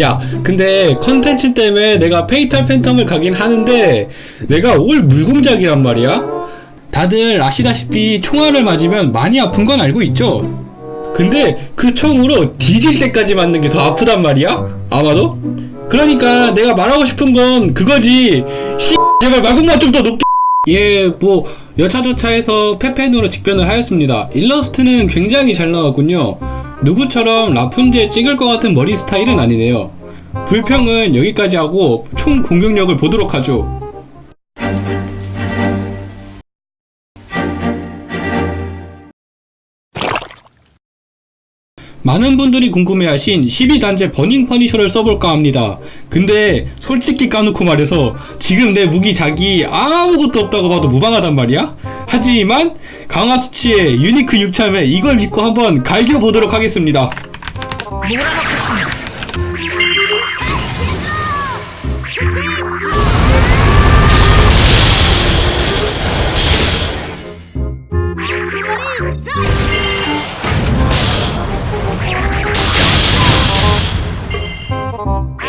야 근데 컨텐츠 때문에 내가 페이탈 팬텀을 가긴 하는데 내가 all 물공작이란 말이야? 다들 아시다시피 총알을 맞으면 많이 아픈 건 알고 있죠? 근데 그 총으로 뒤질 때까지 맞는 게 더 아프단 말이야? 아마도? 그러니까 내가 말하고 싶은 건 그거지. 씨 제발 마구만 좀 더 높게. 예, 뭐 여차저차해서 페펜으로 직변을 하였습니다. 일러스트는 굉장히 잘 나왔군요. 누구처럼 라푼젤 찍을 것 같은 머리 스타일은 아니네요. 불평은 여기까지 하고 총 공격력을 보도록 하죠. 많은 분들이 궁금해하신 12단제 버닝 퍼니셔를 써볼까 합니다. 근데 솔직히 까놓고 말해서 지금 내 무기 작이 아무것도 없다고 봐도 무방하단 말이야? 하지만 강화 수치의 유니크 6참에 이걸 믿고 한번 갈겨보도록 하겠습니다. 몰아넣겠습니다 Bye.